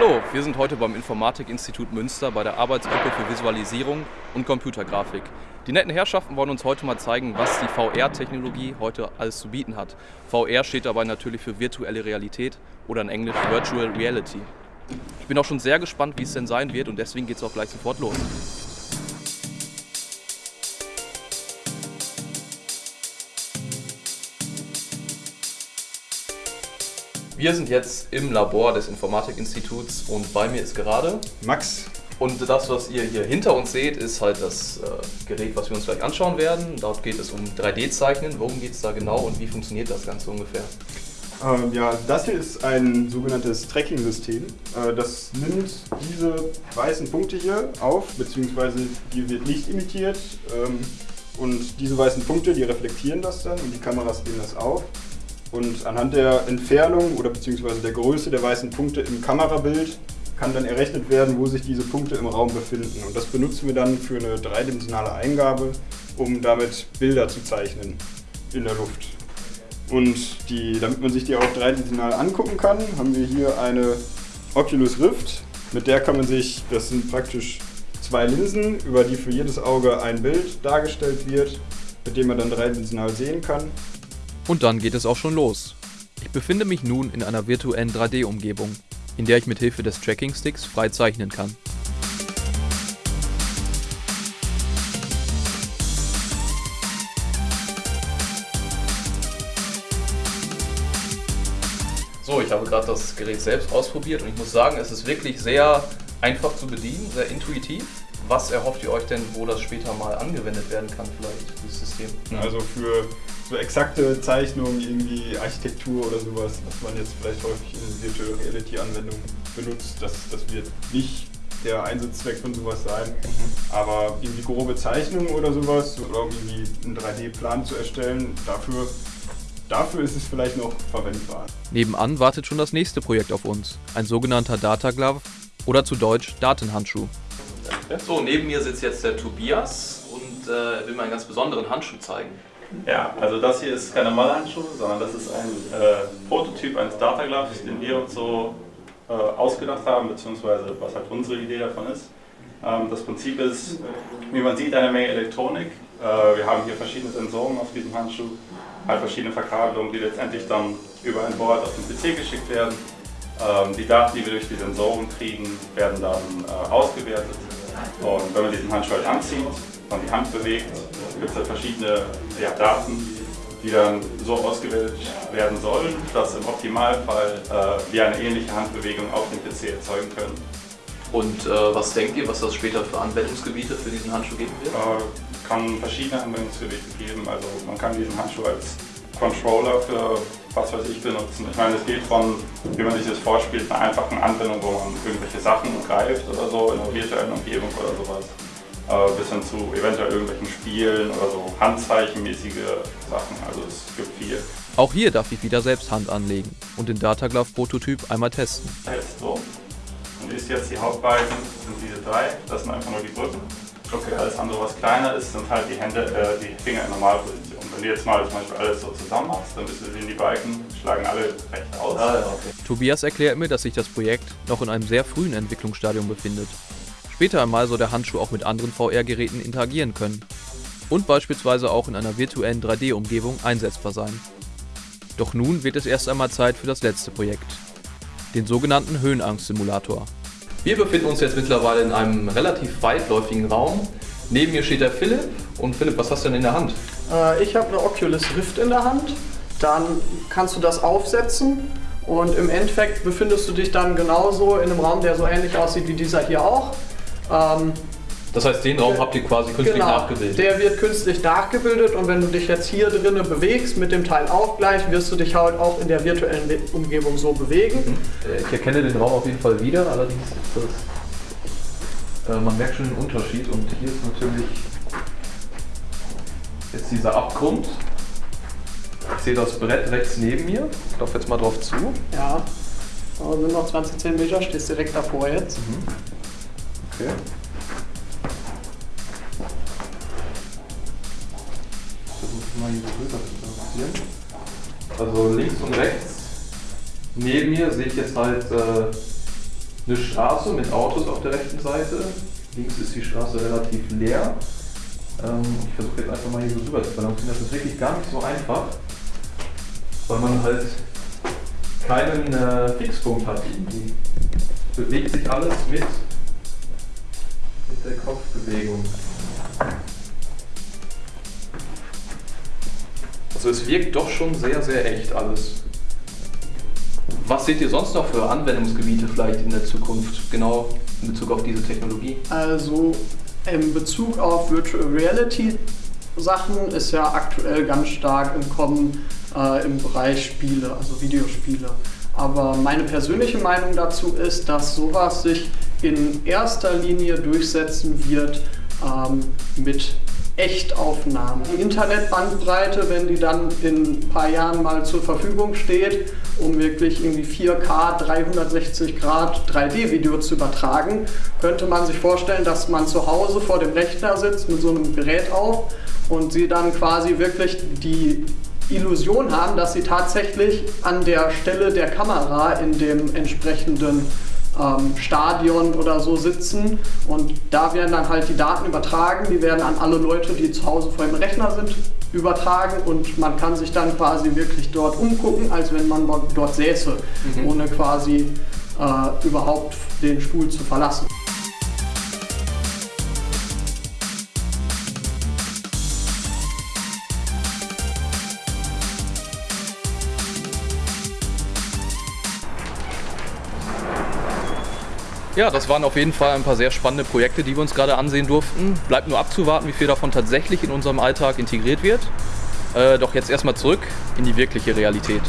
Hallo, wir sind heute beim Informatik-Institut Münster bei der Arbeitsgruppe für Visualisierung und Computergrafik. Die netten Herrschaften wollen uns heute mal zeigen, was die VR-Technologie heute alles zu bieten hat. VR steht dabei natürlich für virtuelle Realität oder in Englisch Virtual Reality. Ich bin auch schon sehr gespannt, wie es denn sein wird und deswegen geht es auch gleich sofort los. Wir sind jetzt im Labor des Informatik-Instituts und bei mir ist gerade Max. Und das, was ihr hier hinter uns seht, ist halt das äh, Gerät, was wir uns gleich anschauen werden. Dort geht es um 3D-Zeichnen. Worum geht es da genau und wie funktioniert das Ganze ungefähr? Ähm, ja, das hier ist ein sogenanntes Tracking-System. Äh, das nimmt diese weißen Punkte hier auf, beziehungsweise hier wird Licht imitiert. Ähm, und diese weißen Punkte, die reflektieren das dann und die Kameras nehmen das auf. Und anhand der Entfernung oder beziehungsweise der Größe der weißen Punkte im Kamerabild kann dann errechnet werden, wo sich diese Punkte im Raum befinden. Und das benutzen wir dann für eine dreidimensionale Eingabe, um damit Bilder zu zeichnen in der Luft. Und die, damit man sich die auch dreidimensional angucken kann, haben wir hier eine Oculus Rift. Mit der kann man sich, das sind praktisch zwei Linsen, über die für jedes Auge ein Bild dargestellt wird, mit dem man dann dreidimensional sehen kann. Und dann geht es auch schon los. Ich befinde mich nun in einer virtuellen 3D-Umgebung, in der ich mit Hilfe des Tracking-Sticks frei zeichnen kann. So, ich habe gerade das Gerät selbst ausprobiert und ich muss sagen, es ist wirklich sehr einfach zu bedienen, sehr intuitiv. Was erhofft ihr euch denn, wo das später mal angewendet werden kann, vielleicht, dieses System? Also für so exakte Zeichnungen, irgendwie Architektur oder sowas, was man jetzt vielleicht häufig in Virtual Reality Anwendungen benutzt, das, das wird nicht der Einsatzzweck von sowas sein. Mhm. Aber irgendwie grobe Zeichnungen oder sowas, oder um irgendwie einen 3D-Plan zu erstellen, dafür, dafür ist es vielleicht noch verwendbar. Nebenan wartet schon das nächste Projekt auf uns, ein sogenannter Data Glove oder zu Deutsch Datenhandschuh. So, neben mir sitzt jetzt der Tobias und äh, will mir einen ganz besonderen Handschuh zeigen. Ja, also das hier ist kein normaler Handschuh, sondern das ist ein äh, Prototyp eines Data Gloves, den wir uns so äh, ausgedacht haben, beziehungsweise was halt unsere Idee davon ist. Ähm, das Prinzip ist, wie man sieht, eine Menge Elektronik. Äh, wir haben hier verschiedene Sensoren auf diesem Handschuh, halt verschiedene Verkabelungen, die letztendlich dann über ein Board auf den PC geschickt werden. Ähm, die Daten, die wir durch die Sensoren kriegen, werden dann äh, ausgewertet. Und wenn man diesen Handschuh halt anzieht, man die Hand bewegt, gibt es halt verschiedene ja, Daten, die dann so ausgewählt werden sollen, dass im Optimalfall äh, wir eine ähnliche Handbewegung auf dem PC erzeugen können. Und äh, was denkt ihr, was das später für Anwendungsgebiete für diesen Handschuh geben wird? Äh, kann verschiedene Anwendungsgebiete geben. Also man kann diesen Handschuh als Controller für was weiß ich benutzen. Ich meine, es geht von, wie man sich das vorspielt, einer einfachen Anwendung, wo man irgendwelche Sachen greift oder so in einer virtuellen Umgebung oder sowas äh, bis hin zu eventuell irgendwelchen Spielen oder so handzeichenmäßige Sachen. Also es gibt viel. Auch hier darf ich wieder selbst Hand anlegen und den Dataglove Prototyp einmal testen. Jetzt so. Und ist jetzt die Hauptbalken, sind diese drei, das sind einfach nur die Brücken. Okay. Alles andere, was kleiner ist, sind halt die Hände, äh, die Finger in Normalposition. Wenn du jetzt mal zum Beispiel alles so zusammen machst, dann bist du sehen, die Balken schlagen alle recht aus. Ah, okay. Tobias erklärt mir, dass sich das Projekt noch in einem sehr frühen Entwicklungsstadium befindet Später einmal soll der Handschuh auch mit anderen VR-Geräten interagieren können und beispielsweise auch in einer virtuellen 3D-Umgebung einsetzbar sein. Doch nun wird es erst einmal Zeit für das letzte Projekt, den sogenannten Höhenangst-Simulator. Wir befinden uns jetzt mittlerweile in einem relativ weitläufigen Raum. Neben mir steht der Philipp. Und Philipp, was hast du denn in der Hand? Äh, ich habe eine Oculus Rift in der Hand. Dann kannst du das aufsetzen und im Endeffekt befindest du dich dann genauso in einem Raum, der so ähnlich aussieht wie dieser hier auch. Ähm, das heißt, den Raum habt ihr quasi künstlich genau, nachgebildet? der wird künstlich nachgebildet und wenn du dich jetzt hier drinnen bewegst, mit dem Teil auch gleich, wirst du dich halt auch in der virtuellen Umgebung so bewegen. Mhm. Äh, ich erkenne den Raum auf jeden Fall wieder, allerdings ist das, äh, man merkt schon den Unterschied und hier ist natürlich jetzt dieser Abgrund. Ich sehe das Brett rechts neben mir. Ich laufe jetzt mal drauf zu. Ja, da sind noch 20 cm, stehst direkt davor jetzt. Mhm. Okay. Mal rüber zu balancieren. Also links und rechts neben mir sehe ich jetzt halt äh, eine Straße mit Autos auf der rechten Seite. Links ist die Straße relativ leer. Ähm, ich versuche jetzt einfach mal hier so rüber zu balancieren. Das ist wirklich gar nicht so einfach, weil man halt keinen äh, Fixpunkt hat. Irgendwie bewegt sich alles mit, mit der Kopfbewegung. Also es wirkt doch schon sehr, sehr echt alles. Was seht ihr sonst noch für Anwendungsgebiete vielleicht in der Zukunft, genau in Bezug auf diese Technologie? Also in Bezug auf Virtual Reality Sachen ist ja aktuell ganz stark im Kommen äh, im Bereich Spiele, also Videospiele. Aber meine persönliche Meinung dazu ist, dass sowas sich in erster Linie durchsetzen wird ähm, mit Echtaufnahmen. Die Internetbandbreite, wenn die dann in ein paar Jahren mal zur Verfügung steht, um wirklich irgendwie 4K 360 Grad 3D-Video zu übertragen, könnte man sich vorstellen, dass man zu Hause vor dem Rechner sitzt mit so einem Gerät auf und sie dann quasi wirklich die Illusion haben, dass sie tatsächlich an der Stelle der Kamera in dem entsprechenden ähm, Stadion oder so sitzen und da werden dann halt die Daten übertragen, die werden an alle Leute, die zu Hause vor dem Rechner sind, übertragen und man kann sich dann quasi wirklich dort umgucken, als wenn man dort säße, mhm. ohne quasi äh, überhaupt den Stuhl zu verlassen. Ja, das waren auf jeden Fall ein paar sehr spannende Projekte, die wir uns gerade ansehen durften. Bleibt nur abzuwarten, wie viel davon tatsächlich in unserem Alltag integriert wird. Äh, doch jetzt erstmal zurück in die wirkliche Realität.